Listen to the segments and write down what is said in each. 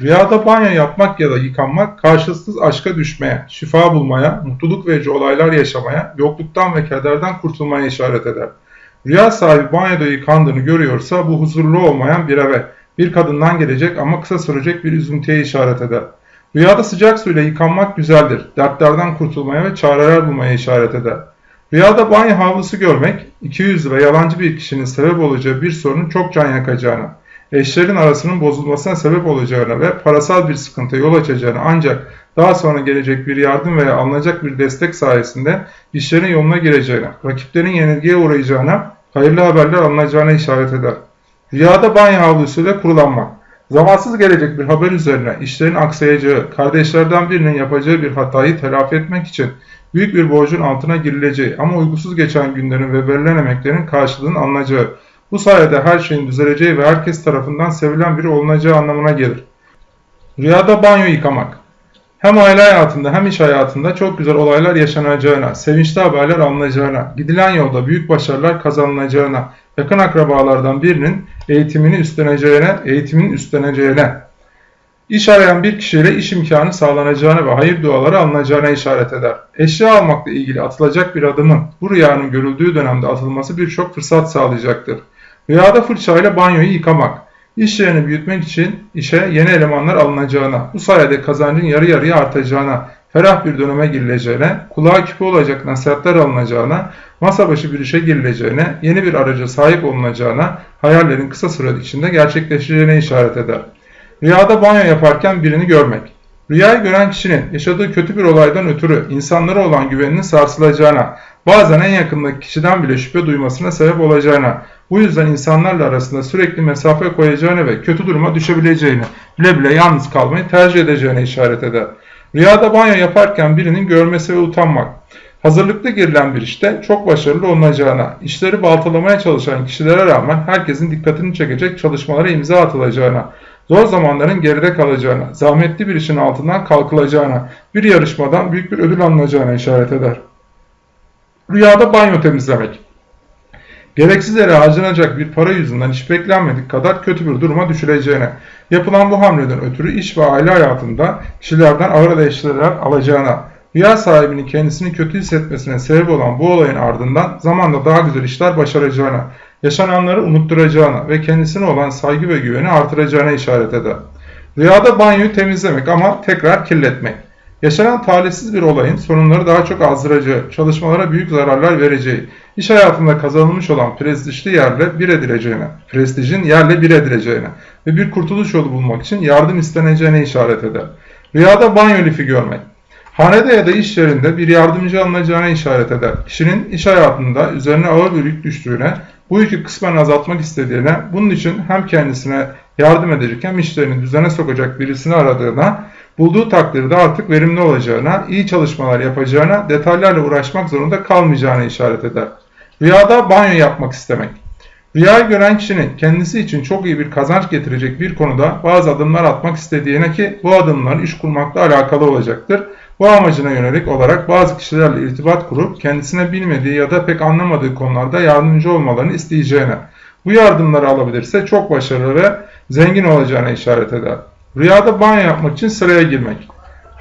Rüyada banyo yapmak ya da yıkanmak karşılıksız aşka düşmeye, şifa bulmaya, mutluluk verici olaylar yaşamaya, yokluktan ve kederden kurtulmaya işaret eder. Rüya sahibi banyoda yıkandığını görüyorsa bu huzurlu olmayan bir eve, bir kadından gelecek ama kısa sürecek bir üzüntüye işaret eder. Rüyada sıcak suyla yıkanmak güzeldir. Dertlerden kurtulmaya ve çareler bulmaya işaret eder. Rüyada banyo havlusu görmek, 200 ve yalancı bir kişinin sebep olacağı bir sorunun çok can yakacağına, eşlerin arasının bozulmasına sebep olacağına ve parasal bir sıkıntıya yol açacağını ancak daha sonra gelecek bir yardım veya alınacak bir destek sayesinde işlerin yoluna gireceğine, rakiplerin yenilgiye uğrayacağına, hayırlı haberler alınacağına işaret eder. Rüyada banyo havlusuyla kurulanmak. Zamansız gelecek bir haber üzerine işlerin aksayacağı, kardeşlerden birinin yapacağı bir hatayı telafi etmek için büyük bir borcun altına girileceği ama uygusuz geçen günlerin ve verilen emeklerin karşılığını alınacağı, bu sayede her şeyin düzeleceği ve herkes tarafından sevilen biri olunacağı anlamına gelir. Rüyada banyo yıkamak. Hem aile hayatında hem iş hayatında çok güzel olaylar yaşanacağına, sevinçli haberler alınacağına, gidilen yolda büyük başarılar kazanılacağına, yakın akrabalardan birinin eğitimini üstleneceğine, eğitimin üstleneceğine, iş arayan bir kişiyle iş imkanı sağlanacağına ve hayır duaları alınacağına işaret eder. Eşya almakla ilgili atılacak bir adımın bu rüyanın görüldüğü dönemde atılması birçok fırsat sağlayacaktır. Rüyada fırçayla banyoyu yıkamak, iş yerini büyütmek için işe yeni elemanlar alınacağına, bu sayede kazancın yarı yarıya artacağına, ferah bir döneme girileceğine, kulağa küpe olacak nasihatler alınacağına, masa başı bir işe girileceğine, yeni bir araca sahip olunacağına, hayallerin kısa süre içinde gerçekleşeceğine işaret eder. Rüyada banyo yaparken birini görmek. Rüyayı gören kişinin yaşadığı kötü bir olaydan ötürü insanlara olan güveninin sarsılacağına, bazen en yakındaki kişiden bile şüphe duymasına sebep olacağına, bu yüzden insanlarla arasında sürekli mesafe koyacağını ve kötü duruma düşebileceğini, bile bile yalnız kalmayı tercih edeceğine işaret eder. Rüyada banyo yaparken birinin görmesi ve utanmak. Hazırlıklı girilen bir işte çok başarılı olunacağına, işleri baltalamaya çalışan kişilere rağmen herkesin dikkatini çekecek çalışmalara imza atılacağına, zor zamanların geride kalacağına, zahmetli bir işin altından kalkılacağına, bir yarışmadan büyük bir ödül alınacağına işaret eder. Rüyada banyo temizlemek. Gereksiz yere harcanacak bir para yüzünden hiç beklenmedik kadar kötü bir duruma düşüleceğine, yapılan bu hamleden ötürü iş ve aile hayatında kişilerden ağır eleştiriler alacağına, rüya sahibinin kendisini kötü hissetmesine sebep olan bu olayın ardından zamanla daha güzel işler başaracağına, yaşananları unutturacağına ve kendisine olan saygı ve güveni artıracağına işaret eder. Rüyada banyoyu temizlemek ama tekrar kirletmek. Yaşanan talihsiz bir olayın sorunları daha çok azdıracağı, çalışmalara büyük zararlar vereceği, iş hayatında kazanılmış olan prestijli yerle bir edileceğine, prestijin yerle bir edileceğine ve bir kurtuluş yolu bulmak için yardım isteneceğine işaret eder. Rüyada banyo lifi görmek. Hanede ya da iş yerinde bir yardımcı alınacağına işaret eder. Kişinin iş hayatında üzerine ağır bir yük düştüğüne, bu yükü kısmen azaltmak istediğine, bunun için hem kendisine yardım edecek hem işlerini düzene sokacak birisini aradığına, bulduğu takdirde artık verimli olacağına, iyi çalışmalar yapacağına, detaylarla uğraşmak zorunda kalmayacağına işaret eder. Rüyada banyo yapmak istemek. Rüyayı gören kişinin kendisi için çok iyi bir kazanç getirecek bir konuda bazı adımlar atmak istediğine ki bu adımlar iş kurmakla alakalı olacaktır. Bu amacına yönelik olarak bazı kişilerle irtibat kurup kendisine bilmediği ya da pek anlamadığı konularda yardımcı olmalarını isteyeceğine, bu yardımları alabilirse çok başarılı ve zengin olacağına işaret eder. Rüyada banyo yapmak için sıraya girmek.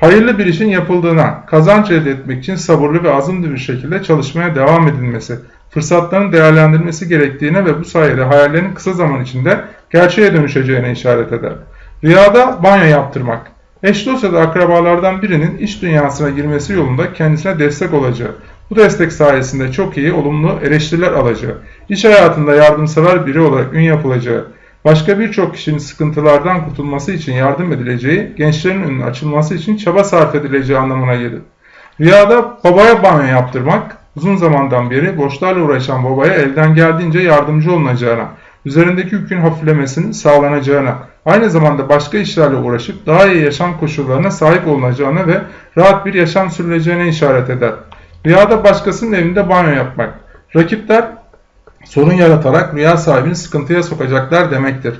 Hayırlı bir işin yapıldığına, kazanç elde etmek için sabırlı ve azimli bir şekilde çalışmaya devam edilmesi, fırsatların değerlendirilmesi gerektiğine ve bu sayede hayallerin kısa zaman içinde gerçeğe dönüşeceğine işaret eder. Rüyada banyo yaptırmak. Eş dost ya da akrabalardan birinin iş dünyasına girmesi yolunda kendisine destek olacağı, bu destek sayesinde çok iyi, olumlu eleştiriler alacağı, iş hayatında yardımsever biri olarak ün yapılacağı, başka birçok kişinin sıkıntılardan kurtulması için yardım edileceği, gençlerin önünün açılması için çaba sarf edileceği anlamına gelir. Rüyada babaya banyo yaptırmak, uzun zamandan beri borçlarla uğraşan babaya elden geldiğince yardımcı olunacağına, üzerindeki yükün hafiflemesinin sağlanacağına, aynı zamanda başka işlerle uğraşıp daha iyi yaşam koşullarına sahip olunacağına ve rahat bir yaşam sürüleceğine işaret eder. Rüyada başkasının evinde banyo yapmak. Rakipler sorun yaratarak rüya sahibini sıkıntıya sokacaklar demektir.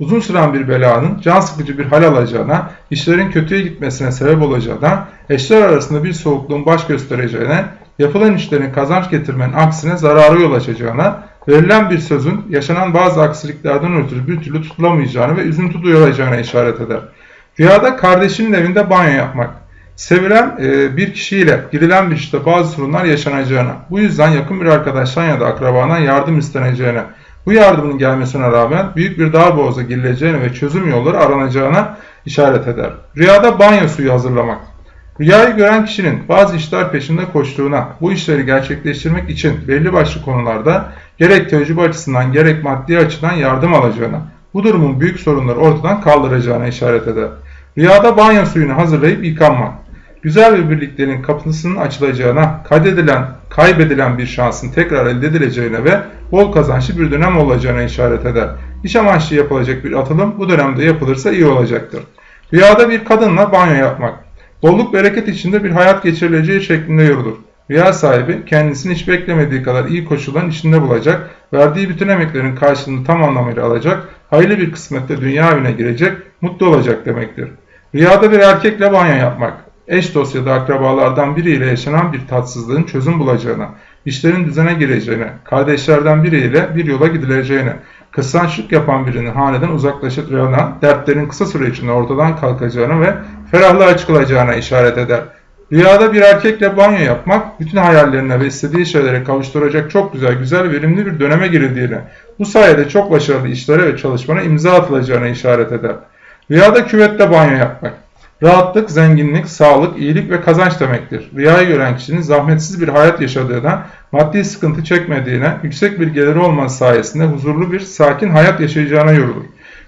Uzun süren bir belanın can sıkıcı bir hal alacağına, işlerin kötüye gitmesine sebep olacağına, eşler arasında bir soğukluğun baş göstereceğine, yapılan işlerin kazanç getirmenin aksine zararı yol açacağına, verilen bir sözün yaşanan bazı aksiliklerden ötürü bir türlü tutulamayacağını ve üzüntü duyulacağına işaret eder. Rüyada kardeşinin evinde banyo yapmak. Sevilen e, bir kişiyle girilen bir işte bazı sorunlar yaşanacağına, bu yüzden yakın bir arkadaştan ya da akrabadan yardım isteneceğine, bu yardımın gelmesine rağmen büyük bir darboğaza girileceğine ve çözüm yolları aranacağına işaret eder. Rüyada banyo suyu hazırlamak. Rüyayı gören kişinin bazı işler peşinde koştuğuna, bu işleri gerçekleştirmek için belli başlı konularda gerek tecrübe açısından gerek maddi açıdan yardım alacağına, bu durumun büyük sorunları ortadan kaldıracağına işaret eder. Rüyada banyo suyunu hazırlayıp yıkanmak. Güzel bir birliklerin kapısının açılacağına, kaydedilen, kaybedilen bir şansın tekrar elde edileceğine ve bol kazançlı bir dönem olacağına işaret eder. İş amaçlı yapılacak bir atılım bu dönemde yapılırsa iyi olacaktır. Rüyada bir kadınla banyo yapmak. Bolluk bereket içinde bir hayat geçirileceği şeklinde yorulur. Rüya sahibi kendisini hiç beklemediği kadar iyi koşulların içinde bulacak, verdiği bütün emeklerin karşılığını tam anlamıyla alacak, hayırlı bir kısmette dünya evine girecek, mutlu olacak demektir. Rüyada bir erkekle banyo yapmak, eş dost ya da akrabalardan biriyle yaşanan bir tatsızlığın çözüm bulacağına, işlerin düzene gireceğine, kardeşlerden biriyle bir yola gidileceğine, kıskançlık yapan birinin haneden uzaklaşacağına, dertlerin kısa süre içinde ortadan kalkacağına ve ferahlığa çıkılacağına işaret eder. Rüyada bir erkekle banyo yapmak, bütün hayallerine ve istediği şeylere kavuşturacak çok güzel, güzel, verimli bir döneme girildiğine, bu sayede çok başarılı işlere ve çalışmana imza atılacağına işaret eder. Rüyada küvette banyo yapmak. Rahatlık, zenginlik, sağlık, iyilik ve kazanç demektir. Rüyayı gören kişinin zahmetsiz bir hayat yaşadığına, maddi sıkıntı çekmediğine, yüksek bir geliri olması sayesinde huzurlu bir, sakin hayat yaşayacağına yorulur.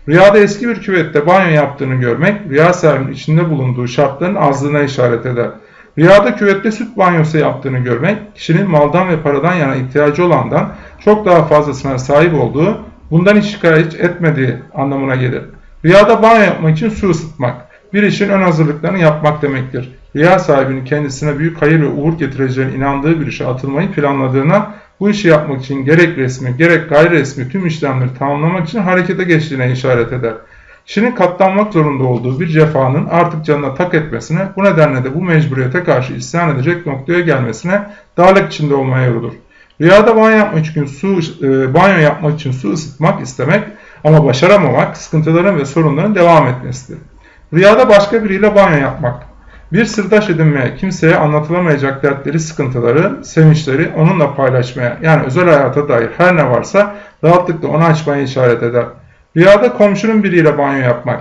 Rüyada eski bir küvette banyo yaptığını görmek, rüya sahibinin içinde bulunduğu şartların azlığına işaret eder. Rüyada küvette süt banyosu yaptığını görmek, kişinin maldan ve paradan yana ihtiyacı olandan çok daha fazlasına sahip olduğu, bundan hiç şikayet etmediği anlamına gelir. Rüyada banyo yapmak için su ısıtmak, bir işin ön hazırlıklarını yapmak demektir. Rüya sahibinin kendisine büyük hayır ve uğur getireceğine inandığı bir işe atılmayı planladığına, bu işi yapmak için gerek resmi gerek gayri resmi tüm işlemleri tamamlamak için harekete geçtiğine işaret eder. Kişinin katlanmak zorunda olduğu bir cefanın artık canına tak etmesine, bu nedenle de bu mecburiyete karşı isyan edecek noktaya gelmesine, darlık içinde olmaya yorulur. Rüyada banyo yapmak için su, e, banyo yapmak için su ısıtmak istemek ama başaramamak sıkıntıların ve sorunların devam etmesidir. Rüyada başka biriyle banyo yapmak. Bir sırdaş edinmeye, kimseye anlatılamayacak dertleri, sıkıntıları, sevinçleri onunla paylaşmaya, yani özel hayata dair her ne varsa rahatlıkla onu açmaya işaret eder. Rüyada komşunun biriyle banyo yapmak.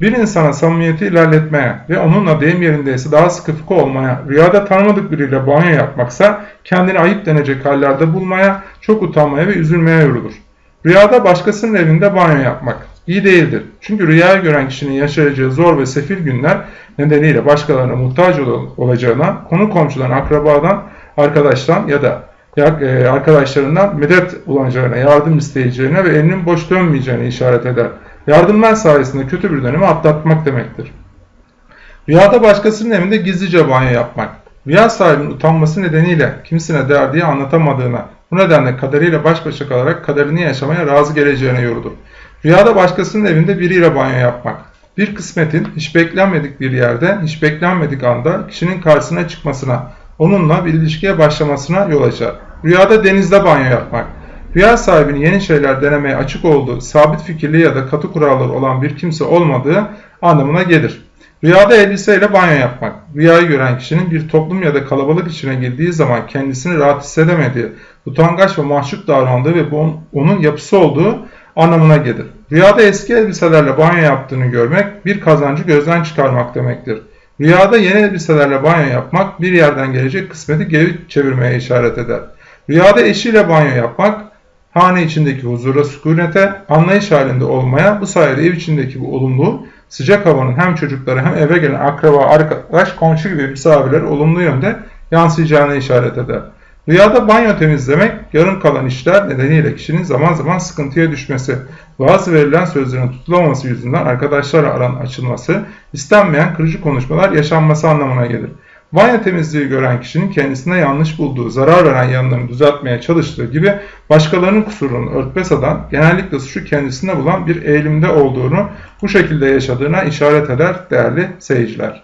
Bir insana samimiyeti ilerletmeye ve onunla deyim yerindeyse daha sıkı fıkı olmaya, rüyada tanımadık biriyle banyo yapmaksa kendini ayıp denecek hallerde bulmaya, çok utanmaya ve üzülmeye yorulur. Rüyada başkasının evinde banyo yapmak iyi değildir. Çünkü rüyayı gören kişinin yaşayacağı zor ve sefil günler nedeniyle başkalarına muhtaç olacağına, konu komşudan, akrabadan, arkadaştan ya da e, arkadaşlarından medet bulacağına, yardım isteyeceğine ve elinin boş dönmeyeceğine işaret eder. Yardımlar sayesinde kötü bir dönemi atlatmak demektir. Rüyada başkasının evinde gizlice banyo yapmak. Rüya sahibinin utanması nedeniyle kimsine derdiği anlatamadığına, bu nedenle kaderiyle baş başa kalarak kaderini yaşamaya razı geleceğine yorulur. Rüyada başkasının evinde biriyle banyo yapmak. Bir kısmetin hiç beklenmedik bir yerde, hiç beklenmedik anda kişinin karşısına çıkmasına, onunla bir ilişkiye başlamasına yol açar. Rüyada denizde banyo yapmak. Rüya sahibinin yeni şeyler denemeye açık olduğu, sabit fikirli ya da katı kuralları olan bir kimse olmadığı anlamına gelir. Rüyada elbiseyle banyo yapmak. Rüyayı gören kişinin bir toplum ya da kalabalık içine girdiği zaman kendisini rahat hissedemediği, utangaç ve mahcup davrandığı ve bu onun yapısı olduğu anlamına gelir. Rüyada eski elbiselerle banyo yaptığını görmek bir kazancı gözden çıkarmak demektir. Rüyada yeni elbiselerle banyo yapmak bir yerden gelecek kısmeti geri çevirmeye işaret eder. Rüyada eşiyle banyo yapmak hane içindeki huzura, sükunete, anlayış halinde olmaya, bu sayede ev içindeki bu olumlu, sıcak havanın hem çocuklara hem eve gelen akraba, arkadaş, komşu gibi misafirler olumlu yönde yansıyacağını işaret eder. Rüyada banyo temizlemek, yarım kalan işler nedeniyle kişinin zaman zaman sıkıntıya düşmesi, bazı verilen sözlerin tutulamaması yüzünden arkadaşlarla aran açılması, istenmeyen kırıcı konuşmalar yaşanması anlamına gelir. Banyo temizliği gören kişinin kendisine yanlış bulduğu, zarar veren yanlarını düzeltmeye çalıştığı gibi başkalarının kusurunu örtbas eden, genellikle suçu kendisinde bulan bir eğilimde olduğunu, bu şekilde yaşadığına işaret eder değerli seyirciler.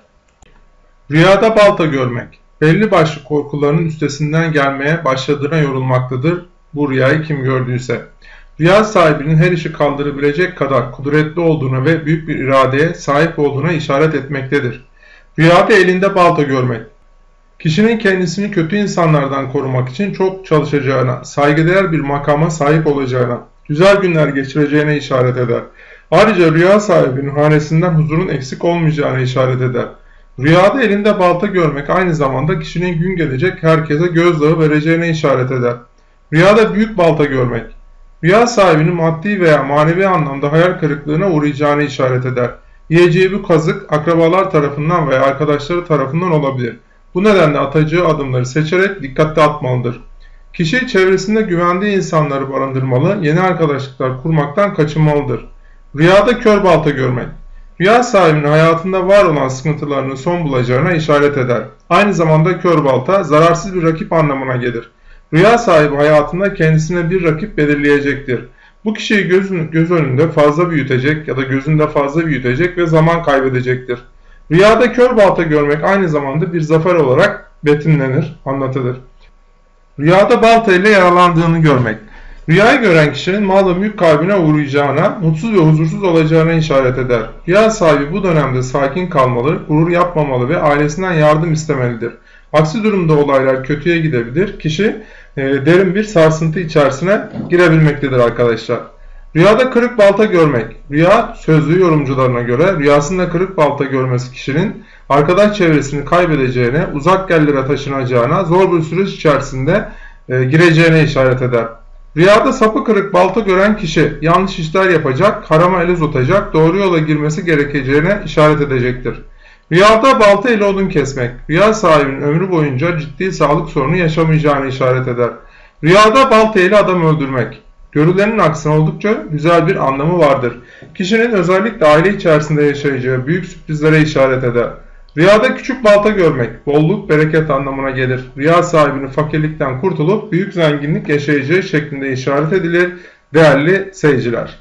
Rüyada balta görmek belli başlı korkularının üstesinden gelmeye başladığına yorulmaktadır bu rüyayı kim gördüyse. Rüya sahibinin her işi kaldırabilecek kadar kudretli olduğuna ve büyük bir iradeye sahip olduğuna işaret etmektedir. Rüyada elinde balta görmek. Kişinin kendisini kötü insanlardan korumak için çok çalışacağına, saygıdeğer bir makama sahip olacağına, güzel günler geçireceğine işaret eder. Ayrıca rüya sahibinin hanesinden huzurun eksik olmayacağına işaret eder. Rüyada elinde balta görmek aynı zamanda kişinin gün gelecek herkese gözdağı vereceğine işaret eder. Rüyada büyük balta görmek. Rüya sahibinin maddi veya manevi anlamda hayal kırıklığına uğrayacağını işaret eder. Yiyeceği bu kazık akrabalar tarafından veya arkadaşları tarafından olabilir. Bu nedenle atacağı adımları seçerek dikkatli atmalıdır. Kişi çevresinde güvendiği insanları barındırmalı, yeni arkadaşlıklar kurmaktan kaçınmalıdır. Rüyada kör balta görmek. Rüya sahibinin hayatında var olan sıkıntılarının son bulacağına işaret eder. Aynı zamanda kör balta zararsız bir rakip anlamına gelir. Rüya sahibi hayatında kendisine bir rakip belirleyecektir. Bu kişiyi gözün, göz önünde fazla büyütecek ya da gözünde fazla büyütecek ve zaman kaybedecektir. Rüyada kör balta görmek aynı zamanda bir zafer olarak betimlenir, anlatılır. Rüyada balta ile yaralandığını görmek. Rüyayı gören kişinin mal ve mülk kaybına uğrayacağına, mutsuz ve huzursuz olacağına işaret eder. Rüya sahibi bu dönemde sakin kalmalı, gurur yapmamalı ve ailesinden yardım istemelidir. Aksi durumda olaylar kötüye gidebilir. Kişi e, derin bir sarsıntı içerisine girebilmektedir arkadaşlar. Rüyada kırık balta görmek. Rüya sözlü yorumcularına göre rüyasında kırık balta görmesi kişinin arkadaş çevresini kaybedeceğine, uzak yerlere taşınacağına, zor bir süreç içerisinde e, gireceğine işaret eder. Rüyada sapı kırık balta gören kişi yanlış işler yapacak, harama el uzatacak, doğru yola girmesi gerekeceğine işaret edecektir. Rüyada balta ile odun kesmek, rüya sahibinin ömrü boyunca ciddi sağlık sorunu yaşamayacağını işaret eder. Rüyada balta ile adam öldürmek, görülenin aksine oldukça güzel bir anlamı vardır. Kişinin özellikle aile içerisinde yaşayacağı büyük sürprizlere işaret eder. Rüyada küçük balta görmek, bolluk, bereket anlamına gelir. Rüya sahibinin fakirlikten kurtulup büyük zenginlik yaşayacağı şeklinde işaret edilir değerli seyirciler.